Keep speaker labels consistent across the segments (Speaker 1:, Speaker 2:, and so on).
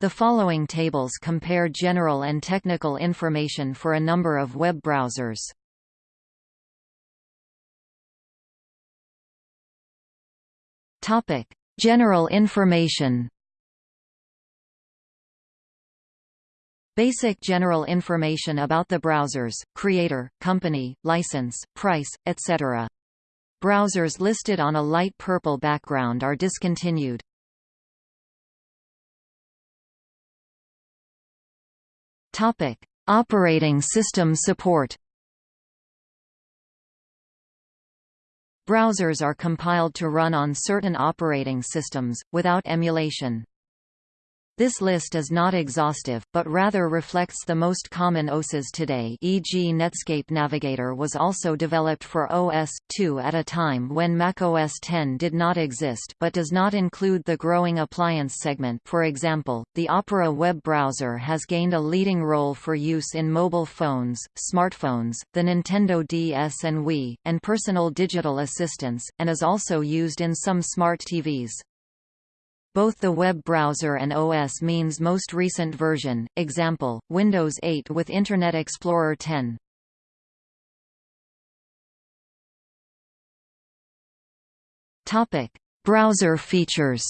Speaker 1: The following tables compare general and technical information for a number of web browsers. Topic: General information. Basic general information about the browsers, creator, company, license, price, etc. Browsers listed on a light purple background are discontinued. Topic: Operating system support. Browsers are compiled to run on certain operating systems, without emulation. This list is not exhaustive, but rather reflects the most common OSes today e.g. Netscape Navigator was also developed for OS, 2 at a time when macOS 10 did not exist but does not include the growing appliance segment for example, the Opera web browser has gained a leading role for use in mobile phones, smartphones, the Nintendo DS and Wii, and personal digital assistants, and is also used in some smart TVs. Both the web browser and OS means most recent version, example, Windows 8 with Internet Explorer 10. Topic: Browser features.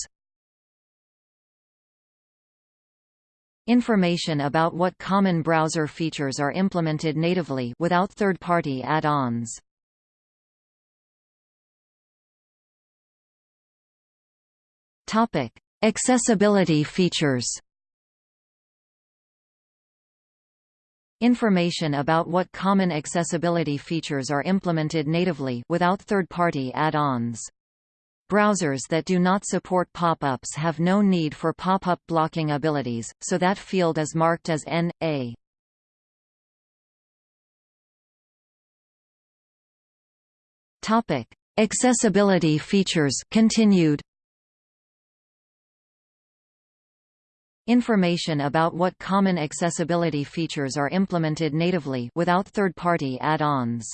Speaker 1: Information about what common browser features are implemented natively without third-party add-ons. Topic: Accessibility features. Information about what common accessibility features are implemented natively without third-party add-ons. Browsers that do not support pop-ups have no need for pop-up blocking abilities, so that field is marked as N.A. Topic: Accessibility features continued. Information about what common accessibility features are implemented natively without third-party add-ons.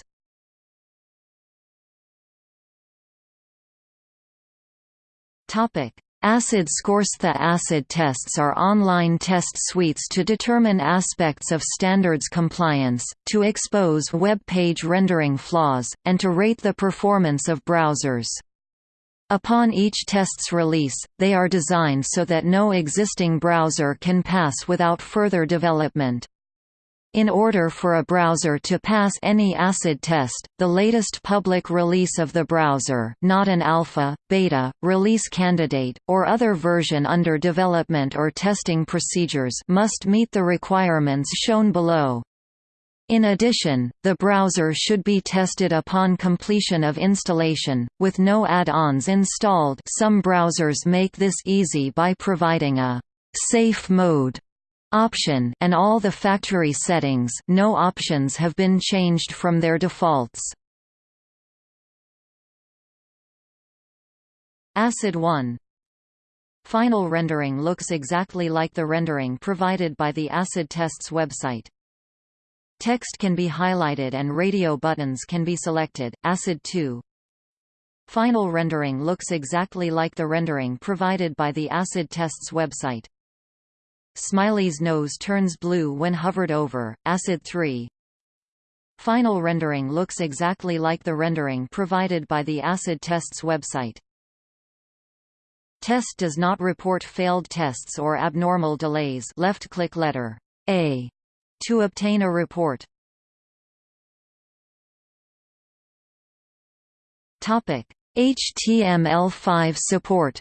Speaker 1: Topic: ACID scores The ACID tests are online test suites to determine aspects of standards compliance, to expose web page rendering flaws, and to rate the performance of browsers. Upon each test's release, they are designed so that no existing browser can pass without further development. In order for a browser to pass any ACID test, the latest public release of the browser not an alpha, beta, release candidate, or other version under development or testing procedures must meet the requirements shown below. In addition, the browser should be tested upon completion of installation, with no add-ons installed some browsers make this easy by providing a «safe mode» option and all the factory settings no options have been changed from their defaults. ACID 1 Final rendering looks exactly like the rendering provided by the ACID tests website. Text can be highlighted and radio buttons can be selected. ACID 2 Final rendering looks exactly like the rendering provided by the ACID tests website. Smiley's nose turns blue when hovered over. ACID 3 Final rendering looks exactly like the rendering provided by the ACID tests website. Test does not report failed tests or abnormal delays left-click letter A to obtain a report. Topic: HTML5 support.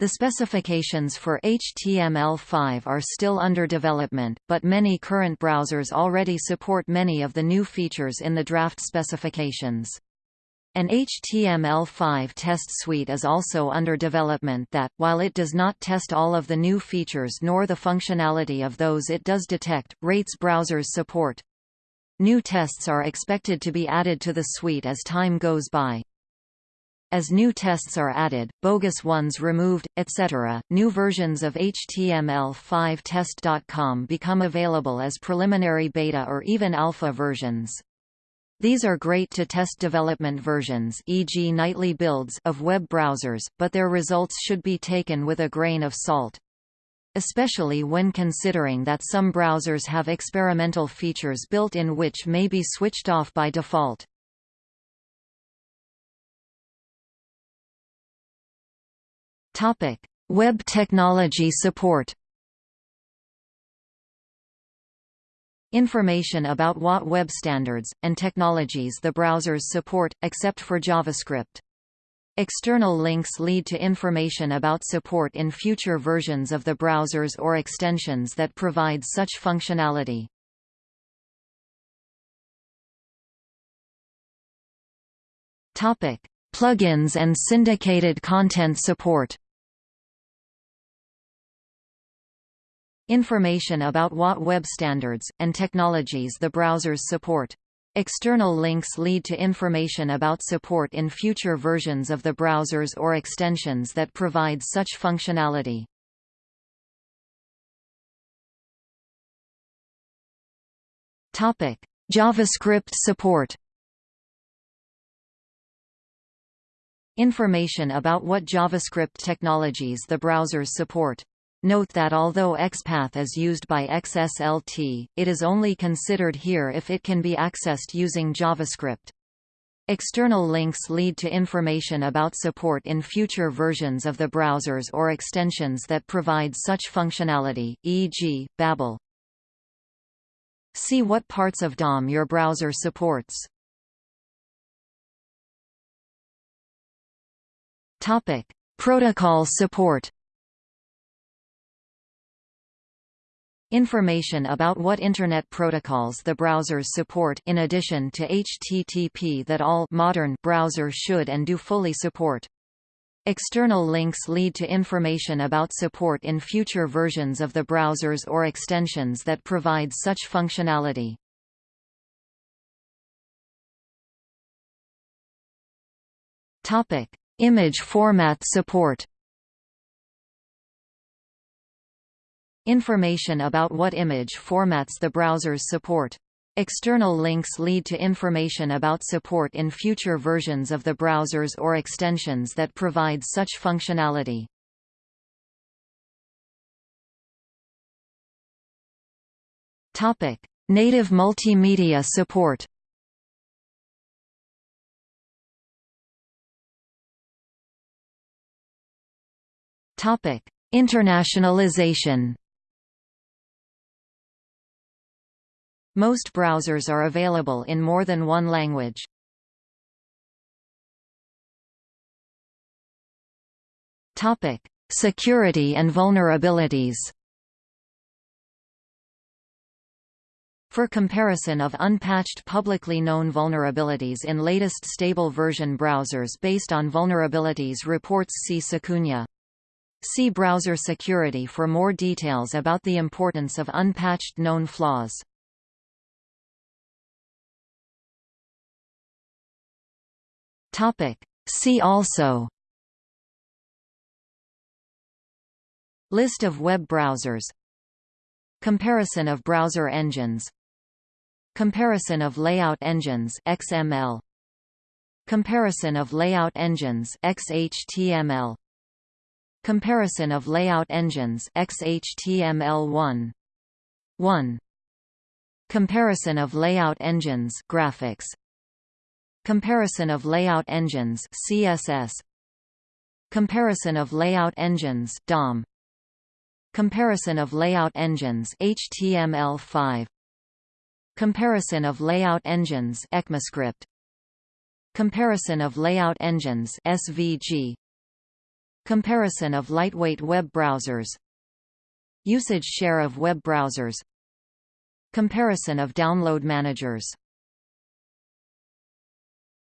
Speaker 1: The specifications for HTML5 are still under development, but many current browsers already support many of the new features in the draft specifications. An HTML5 test suite is also under development that, while it does not test all of the new features nor the functionality of those it does detect, rates browsers support. New tests are expected to be added to the suite as time goes by. As new tests are added, bogus ones removed, etc., new versions of HTML5 Test.com become available as preliminary beta or even alpha versions. These are great to test development versions e.g. nightly builds of web browsers, but their results should be taken with a grain of salt. Especially when considering that some browsers have experimental features built in which may be switched off by default. Topic: Web technology support. Information about what web standards, and technologies the browsers support, except for JavaScript. External links lead to information about support in future versions of the browsers or extensions that provide such functionality. Plugins and syndicated content support. Information about what web standards, and technologies the browsers support. External links lead to information about support in future versions of the browsers or extensions that provide such functionality. Topic: JavaScript support. Information about what JavaScript technologies the browsers support. Note that although XPath is used by XSLT, it is only considered here if it can be accessed using JavaScript. External links lead to information about support in future versions of the browsers or extensions that provide such functionality, e.g., Babel. See what parts of DOM your browser supports. Topic: Protocol support. Information about what Internet protocols the browsers support in addition to HTTP that all modern browsers should and do fully support. External links lead to information about support in future versions of the browsers or extensions that provide such functionality. Topic: Image format support. Information about what image formats the browsers support. External links lead to information about support in future versions of the browsers or extensions that provide such functionality. Topic: Native multimedia support. Topic: Internationalization. Most browsers are available in more than one language. Topic: Security and vulnerabilities. For comparison of unpatched publicly known vulnerabilities in latest stable version browsers based on vulnerabilities reports see Secunia. See browser security for more details about the importance of unpatched known flaws. Topic. See also. List of web browsers. Comparison of browser engines. Comparison of layout engines XML Comparison of layout engines XHTML Comparison of layout engines XHTML1 1 Comparison of layout engines graphics Comparison of layout engines CSS Comparison of layout engines DOM Comparison of layout engines HTML5 Comparison of layout engines ECMAScript. Comparison of layout engines SVG Comparison of lightweight web browsers. Usage share of web browsers. Comparison of download managers